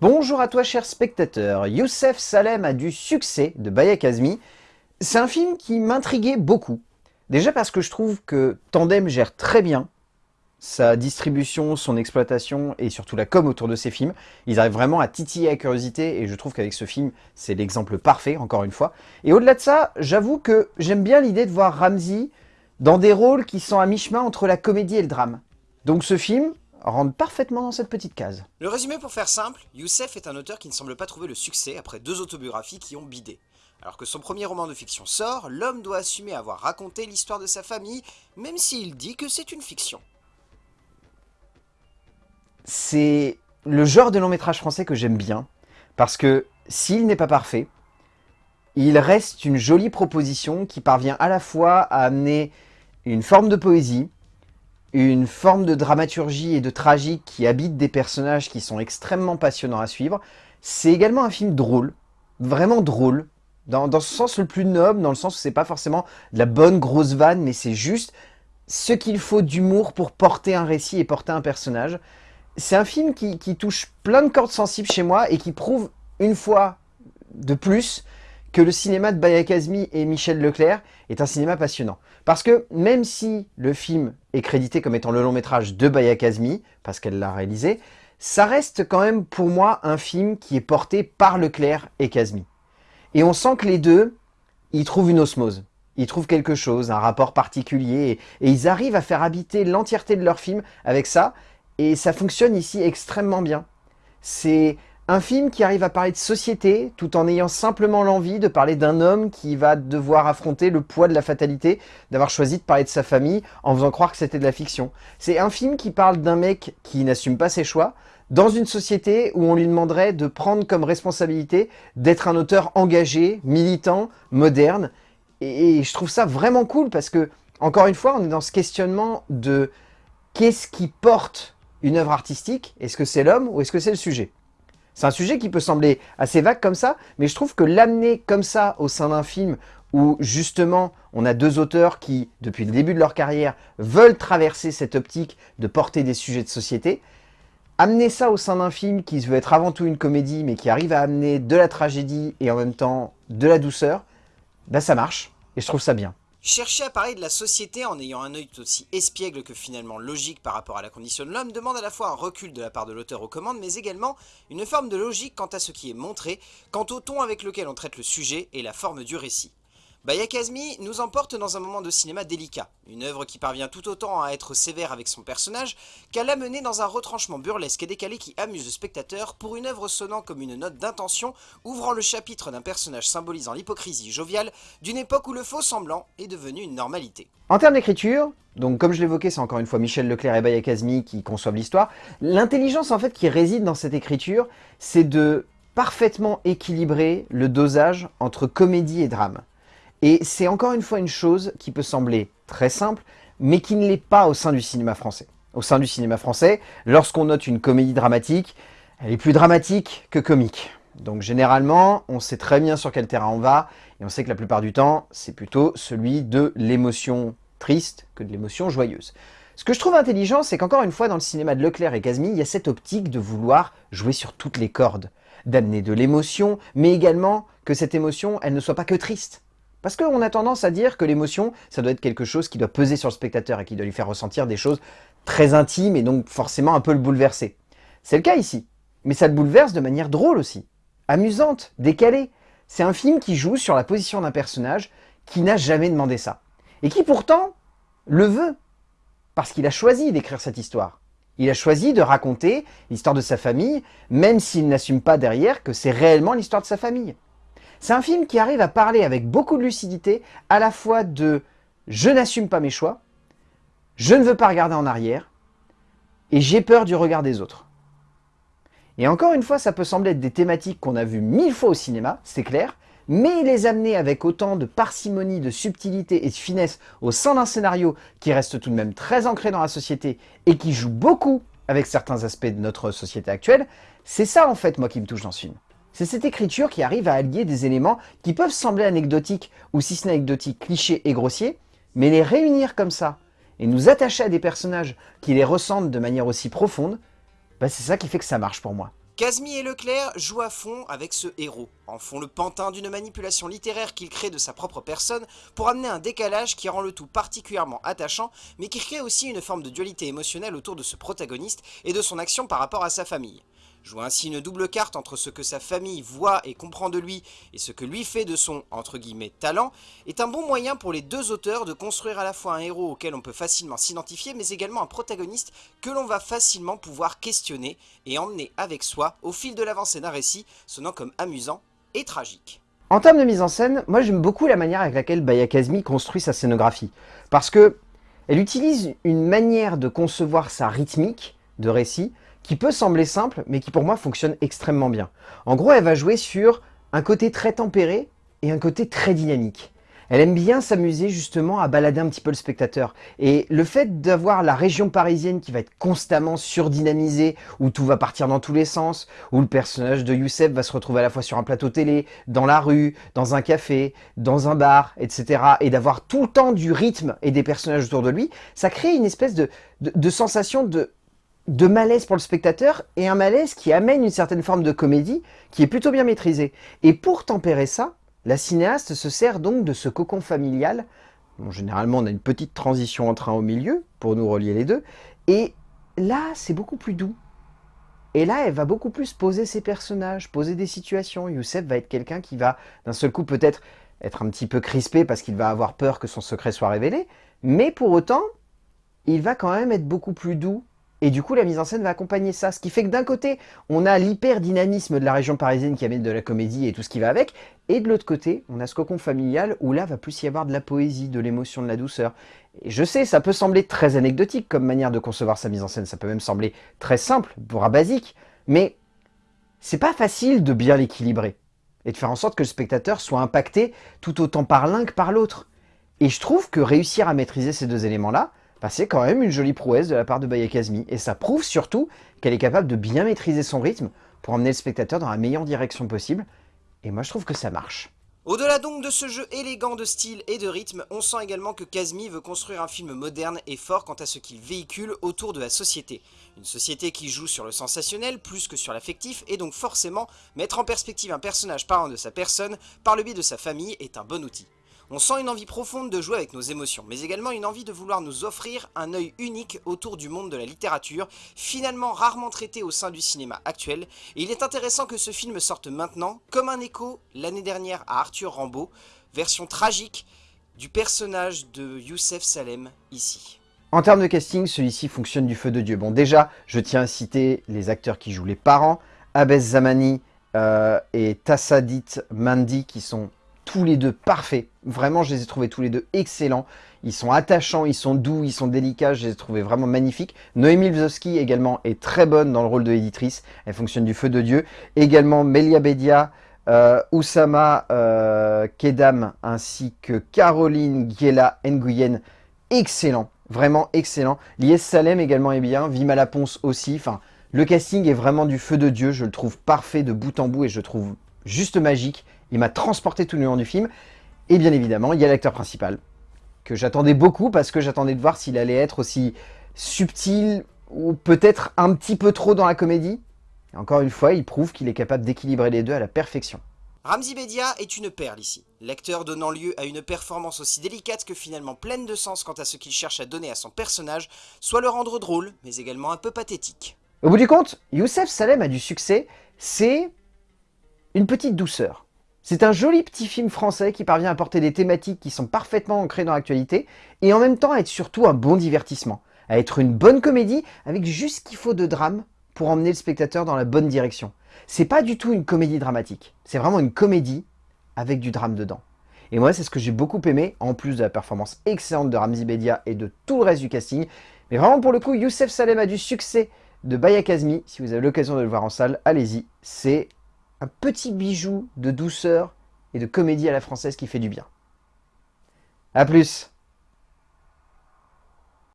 Bonjour à toi cher spectateur, Youssef Salem a du succès de Bayek Azmi. C'est un film qui m'intriguait beaucoup. Déjà parce que je trouve que Tandem gère très bien sa distribution, son exploitation et surtout la com autour de ses films. Ils arrivent vraiment à titiller la curiosité et je trouve qu'avec ce film, c'est l'exemple parfait, encore une fois. Et au-delà de ça, j'avoue que j'aime bien l'idée de voir Ramsey dans des rôles qui sont à mi-chemin entre la comédie et le drame. Donc ce film rentre parfaitement dans cette petite case. Le résumé pour faire simple, Youssef est un auteur qui ne semble pas trouver le succès après deux autobiographies qui ont bidé. Alors que son premier roman de fiction sort, l'homme doit assumer avoir raconté l'histoire de sa famille, même s'il dit que c'est une fiction c'est le genre de long métrage français que j'aime bien, parce que s'il n'est pas parfait, il reste une jolie proposition qui parvient à la fois à amener une forme de poésie, une forme de dramaturgie et de tragique qui habite des personnages qui sont extrêmement passionnants à suivre. C'est également un film drôle, vraiment drôle, dans, dans ce sens le plus noble, dans le sens où c'est pas forcément de la bonne grosse vanne, mais c'est juste ce qu'il faut d'humour pour porter un récit et porter un personnage c'est un film qui, touche plein de cordes sensibles chez moi et qui prouve une fois de plus que le cinéma de Bayek Azmi et Michel Leclerc est un cinéma passionnant. Parce que même si le film est crédité comme étant le long métrage de Bayek Azmi, parce qu'elle l'a réalisé, ça reste quand même pour moi un film qui est porté par Leclerc et Kazmi. Et on sent que les deux, ils trouvent une osmose. Ils trouvent quelque chose, un rapport particulier, et ils arrivent à faire habiter l'entièreté de leur film avec ça, et ça fonctionne ici extrêmement bien. C'est un film qui arrive à parler de société tout en ayant simplement l'envie de parler d'un homme qui va devoir affronter le poids de la fatalité d'avoir choisi de parler de sa famille en faisant croire que c'était de la fiction. C'est un film qui parle d'un mec qui n'assume pas ses choix dans une société où on lui demanderait de prendre comme responsabilité d'être un auteur engagé, militant, moderne. Et, je trouve ça vraiment cool parce que, encore une fois, on est dans ce questionnement de qu'est-ce qui porte une œuvre artistique, est-ce que c'est l'homme ou est-ce que c'est le sujet? C'est un sujet qui peut sembler assez vague comme ça, mais je trouve que l'amener comme ça au sein d'un film où justement on a deux auteurs qui, depuis le début de leur carrière, veulent traverser cette optique de porter des sujets de société, amener ça au sein d'un film qui veut être avant tout une comédie, mais qui arrive à amener de la tragédie et en même temps de la douceur, bah ça marche, et je trouve ça bien. Chercher à parler de la société en ayant un œil aussi espiègle que finalement logique par rapport à la condition de l'homme demande à la fois un recul de la part de l'auteur aux commandes, mais également une forme de logique quant à ce qui est montré, quant au ton avec lequel on traite le sujet et la forme du récit. Bayakazmi nous emporte dans un moment de cinéma délicat, une œuvre qui parvient tout autant à être sévère avec son personnage qu'à l'amener dans un retranchement burlesque et décalé qui amuse le spectateur pour une œuvre sonnant comme une note d'intention ouvrant le chapitre d'un personnage symbolisant l'hypocrisie joviale d'une époque où le faux semblant est devenu une normalité. En termes d'écriture, donc comme je l'évoquais, c'est encore une fois Michel Leclerc et Bayakazmi qui conçoivent l'histoire, l'intelligence en fait qui réside dans cette écriture, c'est de parfaitement équilibrer le dosage entre comédie et drame. Et c'est encore une fois une chose qui peut sembler très simple, mais qui ne l'est pas au sein du cinéma français. Au sein du cinéma français, lorsqu'on note une comédie dramatique, elle est plus dramatique que comique. Donc généralement, on sait très bien sur quel terrain on va, et on sait que la plupart du temps, c'est plutôt celui de l'émotion triste que de l'émotion joyeuse. Ce que je trouve intelligent, c'est qu'encore une fois, dans le cinéma de Leclerc et Casmi, il y a cette optique de vouloir jouer sur toutes les cordes, d'amener de l'émotion, mais également que cette émotion, elle ne soit pas que triste. Parce qu'on a tendance à dire que l'émotion, ça doit être quelque chose qui doit peser sur le spectateur et qui doit lui faire ressentir des choses très intimes et donc forcément un peu le bouleverser. C'est le cas ici. Mais ça le bouleverse de manière drôle aussi, amusante, décalée. C'est un film qui joue sur la position d'un personnage qui n'a jamais demandé ça. Et qui pourtant le veut. Parce qu'il a choisi d'écrire cette histoire. Il a choisi de raconter l'histoire de sa famille, même s'il n'assume pas derrière que c'est réellement l'histoire de sa famille. C'est un film qui arrive à parler avec beaucoup de lucidité, à la fois de « je n'assume pas mes choix »,« je ne veux pas regarder en arrière » et « j'ai peur du regard des autres ». Et encore une fois, ça peut sembler être des thématiques qu'on a vues mille fois au cinéma, c'est clair, mais les amener avec autant de parcimonie, de subtilité et de finesse au sein d'un scénario qui reste tout de même très ancré dans la société et qui joue beaucoup avec certains aspects de notre société actuelle, c'est ça en fait moi qui me touche dans ce film. C'est cette écriture qui arrive à allier des éléments qui peuvent sembler anecdotiques ou si ce n'est anecdotiques, clichés et grossiers, mais les réunir comme ça et nous attacher à des personnages qui les ressentent de manière aussi profonde, bah c'est ça qui fait que ça marche pour moi. Kazmi et Leclerc jouent à fond avec ce héros, en font le pantin d'une manipulation littéraire qu'il crée de sa propre personne pour amener un décalage qui rend le tout particulièrement attachant, mais qui crée aussi une forme de dualité émotionnelle autour de ce protagoniste et de son action par rapport à sa famille. Joue ainsi une double carte entre ce que sa famille voit et comprend de lui et ce que lui fait de son entre guillemets talent est un bon moyen pour les deux auteurs de construire à la fois un héros auquel on peut facilement s'identifier mais également un protagoniste que l'on va facilement pouvoir questionner et emmener avec soi au fil de l'avancée d'un récit sonnant comme amusant et tragique. En termes de mise en scène, moi j'aime beaucoup la manière avec laquelle Bayakazmi construit sa scénographie parce que elle utilise une manière de concevoir sa rythmique de récit qui peut sembler simple, mais qui pour moi fonctionne extrêmement bien. En gros, elle va jouer sur un côté très tempéré et un côté très dynamique. Elle aime bien s'amuser justement à balader un petit peu le spectateur. Et le fait d'avoir la région parisienne qui va être constamment surdynamisée, où tout va partir dans tous les sens, où le personnage de Youssef va se retrouver à la fois sur un plateau télé, dans la rue, dans un café, dans un bar, etc. Et d'avoir tout le temps du rythme et des personnages autour de lui, ça crée une espèce de, de sensation de de malaise pour le spectateur et un malaise qui amène une certaine forme de comédie qui est plutôt bien maîtrisée. Et pour tempérer ça, la cinéaste se sert donc de ce cocon familial. généralement, on a une petite transition en train au milieu pour nous relier les deux. Et là, c'est beaucoup plus doux. Et là, elle va beaucoup plus poser ses personnages, poser des situations. Youssef va être quelqu'un qui va, d'un seul coup, peut-être être un petit peu crispé parce qu'il va avoir peur que son secret soit révélé. Mais pour autant, il va quand même être beaucoup plus doux et du coup, la mise en scène va accompagner ça. Ce qui fait que d'un côté, on a l'hyper-dynamisme de la région parisienne qui amène de la comédie et tout ce qui va avec. Et de l'autre côté, on a ce cocon familial où là, va plus y avoir de la poésie, de l'émotion, de la douceur. Et je sais, ça peut sembler très anecdotique comme manière de concevoir sa mise en scène. Ça peut même sembler très simple, voire basique. Mais c'est pas facile de bien l'équilibrer. Et de faire en sorte que le spectateur soit impacté tout autant par l'un que par l'autre. Et je trouve que réussir à maîtriser ces deux éléments-là, bah, c'est quand même une jolie prouesse de la part de Bayakazmi. Et ça prouve surtout qu'elle est capable de bien maîtriser son rythme pour emmener le spectateur dans la meilleure direction possible. Et moi, je trouve que ça marche. Au-delà donc de ce jeu élégant de style et de rythme, on sent également que Kazmi veut construire un film moderne et fort quant à ce qu'il véhicule autour de la société. Une société qui joue sur le sensationnel plus que sur l'affectif et donc forcément mettre en perspective un personnage parlant de sa personne par le biais de sa famille est un bon outil. On sent une envie profonde de jouer avec nos émotions, mais également une envie de vouloir nous offrir un œil unique autour du monde de la littérature, finalement rarement traité au sein du cinéma actuel, et il est intéressant que ce film sorte maintenant, comme un écho l'année dernière à Arthur Rambaud, version tragique du personnage de Youssef Salem ici. En termes de casting, celui-ci fonctionne du feu de Dieu. Bon déjà, je tiens à citer les acteurs qui jouent les parents, Abes Zamani euh, et Tassadit Mandi qui sont tous les deux parfaits. Vraiment, je les ai trouvés tous les deux excellents. Ils sont attachants, ils sont doux, ils sont délicats, je les ai trouvés vraiment magnifiques. Noémie Lvovsky également est très bonne dans le rôle de éditrice, elle fonctionne du feu de Dieu. Également Melia Bedia, euh, Oussama euh, Kedam ainsi que Caroline Giela Nguyen, excellent, vraiment excellent. Lies Salem également est bien, Vima Laponce aussi, enfin... Le casting est vraiment du feu de Dieu, je le trouve parfait de bout en bout et je le trouve juste magique. Il m'a transporté tout le long du film. Et bien évidemment, il y a l'acteur principal, que j'attendais beaucoup parce que j'attendais de voir s'il allait être aussi subtil ou peut-être un petit peu trop dans la comédie. Et encore une fois, il prouve qu'il est capable d'équilibrer les deux à la perfection. Ramzi Bedia est une perle ici, l'acteur donnant lieu à une performance aussi délicate que finalement pleine de sens quant à ce qu'il cherche à donner à son personnage, soit le rendre drôle, mais également un peu pathétique. Au bout du compte, Youssef Salem a du succès, c'est une petite douceur. C'est un joli petit film français qui parvient à porter des thématiques qui sont parfaitement ancrées dans l'actualité et en même temps à être surtout un bon divertissement, à être une bonne comédie avec juste ce qu'il faut de drame pour emmener le spectateur dans la bonne direction. C'est pas du tout une comédie dramatique, c'est vraiment une comédie avec du drame dedans. Et moi, c'est ce que j'ai beaucoup aimé, en plus de la performance excellente de Ramzi Bedia et de tout le reste du casting. Mais vraiment, pour le coup, Youssef Salem a du succès de Bayakazmi. Si vous avez l'occasion de le voir en salle, allez-y. C'est un petit bijou de douceur et de comédie à la française qui fait du bien. A plus